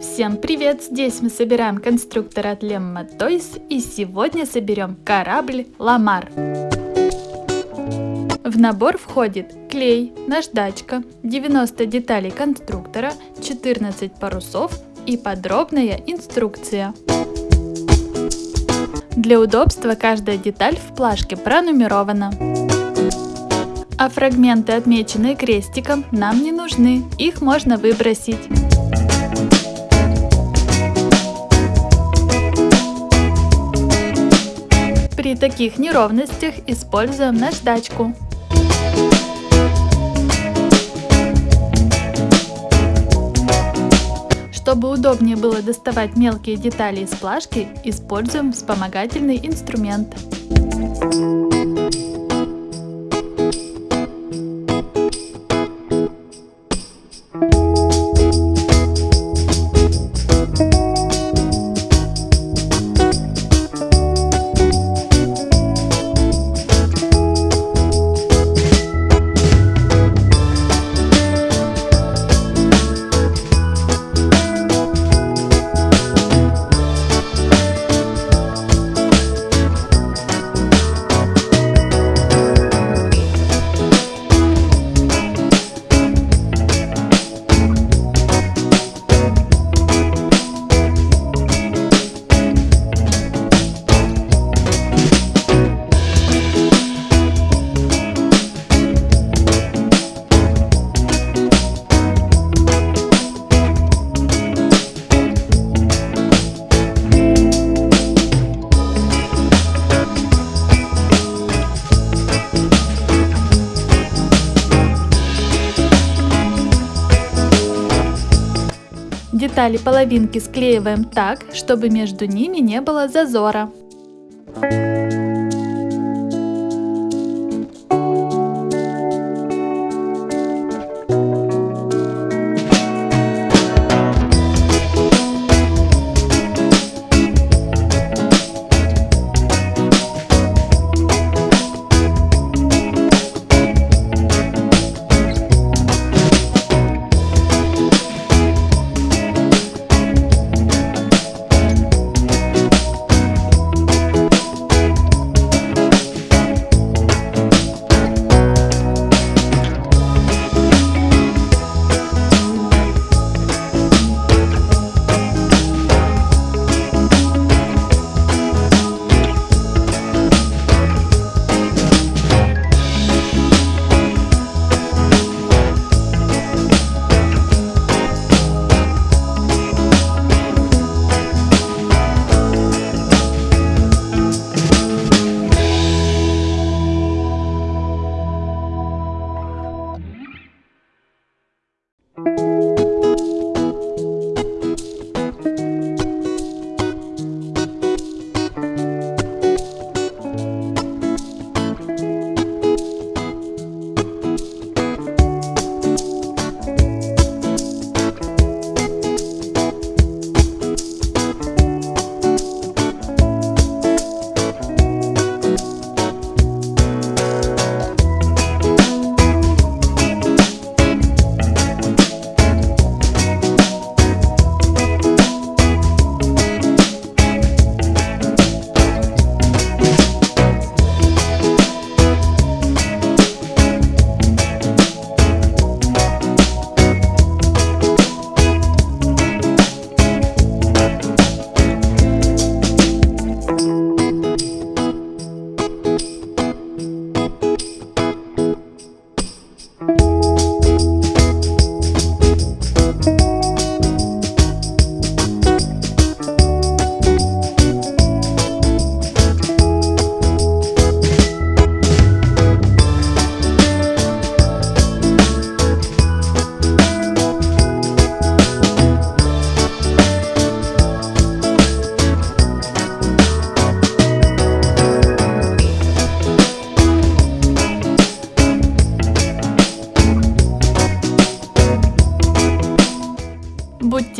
Всем привет! Здесь мы собираем конструктор от Lemma Toys и сегодня соберем корабль Ламар. В набор входит клей, наждачка, 90 деталей конструктора, 14 парусов и подробная инструкция. Для удобства каждая деталь в плашке пронумерована. А фрагменты, отмеченные крестиком, нам не нужны, их можно выбросить. При таких неровностях используем наждачку. Чтобы удобнее было доставать мелкие детали из плашки, используем вспомогательный инструмент. Детали половинки склеиваем так, чтобы между ними не было зазора.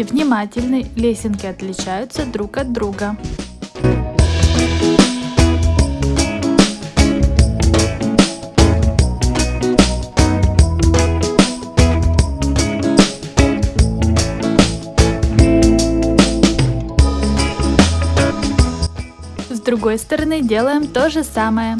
Будьте внимательны, лесенки отличаются друг от друга. С другой стороны делаем то же самое.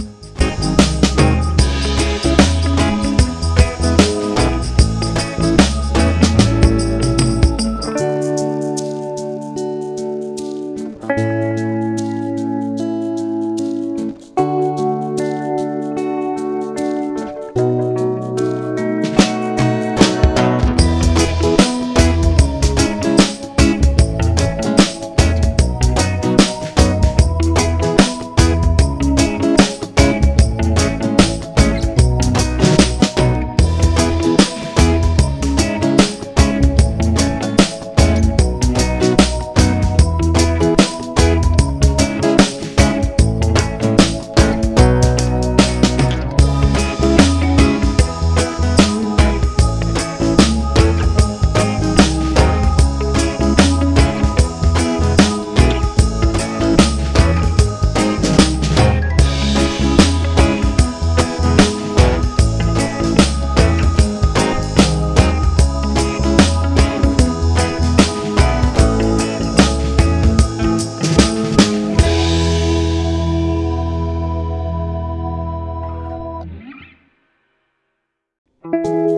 Другой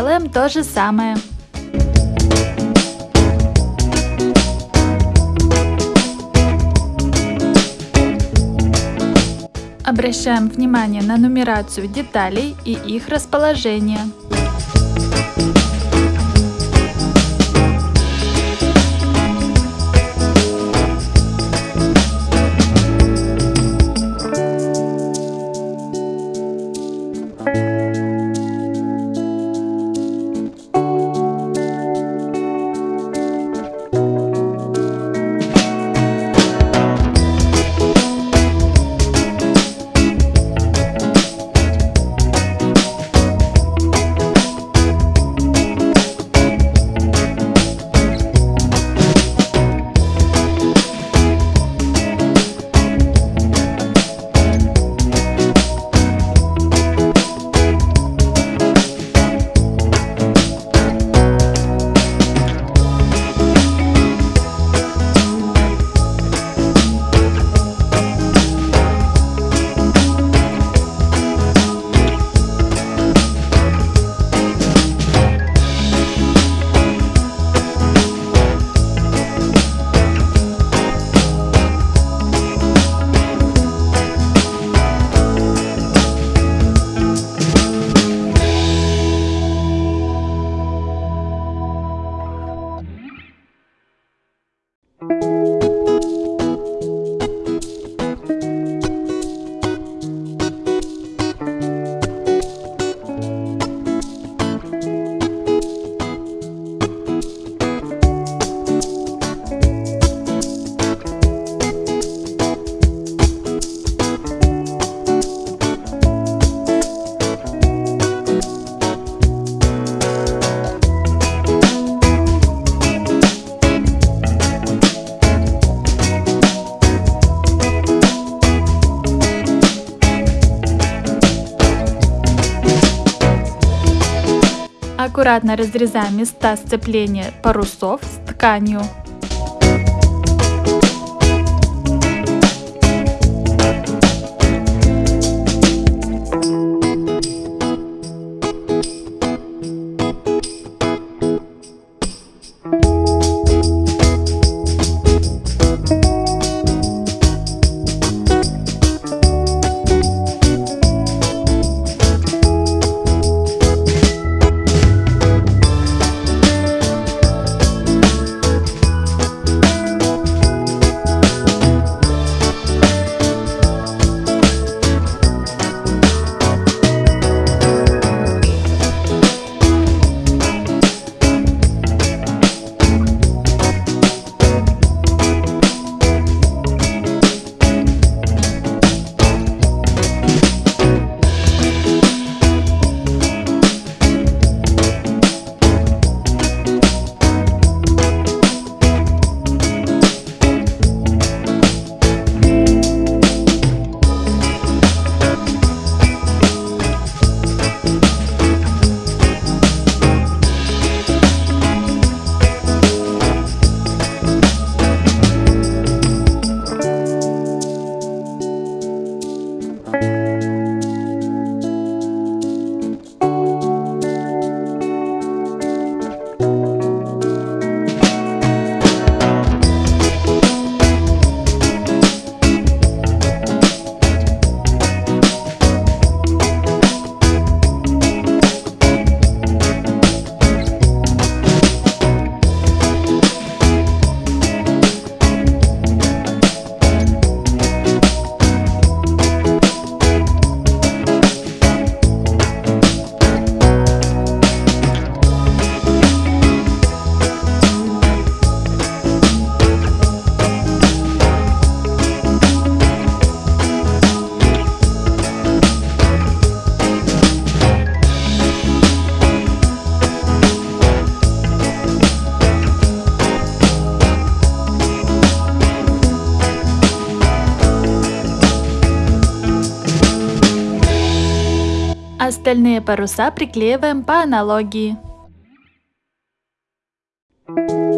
делаем то же самое. Обращаем внимание на нумерацию деталей и их расположение. Аккуратно разрезаем места сцепления парусов с тканью. Остальные паруса приклеиваем по аналогии. Остальные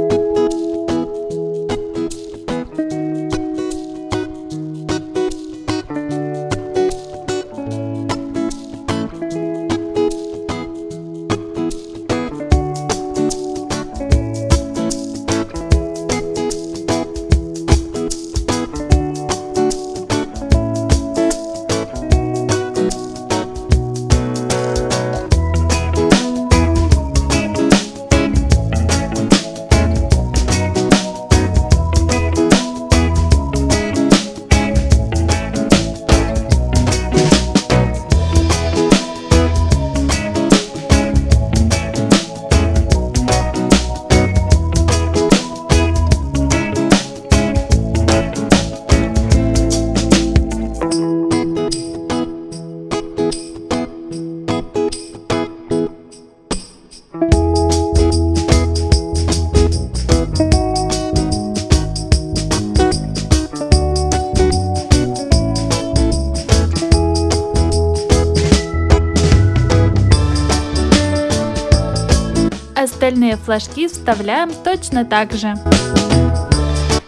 флажки вставляем точно так же.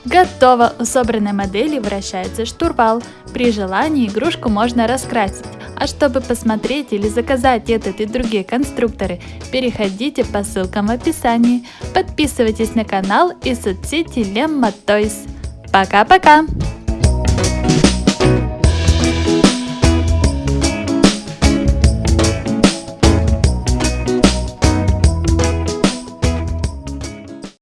Готово! У собранной модели вращается штурвал. При желании игрушку можно раскрасить. А чтобы посмотреть или заказать этот и другие конструкторы, переходите по ссылкам в описании. Подписывайтесь на канал и соцсети Lemma Toys. Пока-пока!